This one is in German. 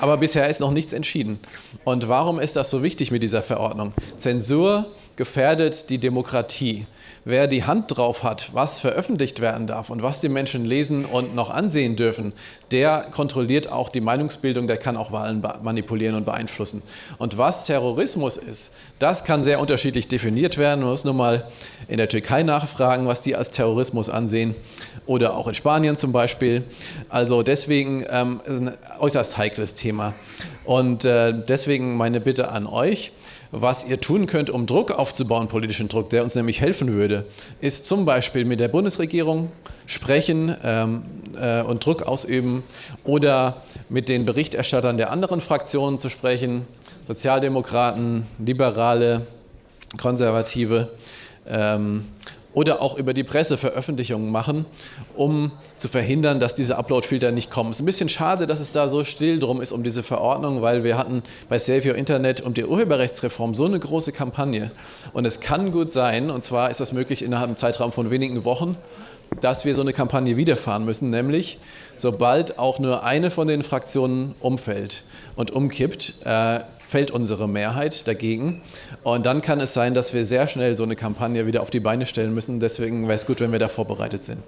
Aber bisher ist noch nichts entschieden. Und warum ist das so wichtig mit dieser Verordnung? Zensur gefährdet die Demokratie. Wer die Hand drauf hat, was veröffentlicht werden darf und was die Menschen lesen und noch ansehen dürfen, der kontrolliert auch die Meinungsbildung, der kann auch Wahlen manipulieren und beeinflussen. Und was Terrorismus ist, das kann sehr unterschiedlich definiert werden. Man muss nur mal in der Türkei nachfragen, was die als Terrorismus ansehen oder auch in Spanien zum Beispiel. Also deswegen ähm, ein äußerst heikles Thema. Und äh, deswegen meine Bitte an euch, was ihr tun könnt, um Druck aufzubauen, politischen Druck, der uns nämlich helfen würde, ist zum Beispiel mit der Bundesregierung sprechen ähm, äh, und Druck ausüben oder mit den Berichterstattern der anderen Fraktionen zu sprechen, Sozialdemokraten, Liberale, Konservative. Ähm, oder auch über die Presse Veröffentlichungen machen, um zu verhindern, dass diese Upload-Filter nicht kommen. Es ist ein bisschen schade, dass es da so still drum ist um diese Verordnung, weil wir hatten bei Save Your Internet um die Urheberrechtsreform so eine große Kampagne. Und es kann gut sein, und zwar ist das möglich innerhalb einem Zeitraum von wenigen Wochen, dass wir so eine Kampagne wiederfahren müssen, nämlich sobald auch nur eine von den Fraktionen umfällt und umkippt, äh, fällt unsere Mehrheit dagegen. Und dann kann es sein, dass wir sehr schnell so eine Kampagne wieder auf die Beine stellen müssen. Deswegen wäre es gut, wenn wir da vorbereitet sind.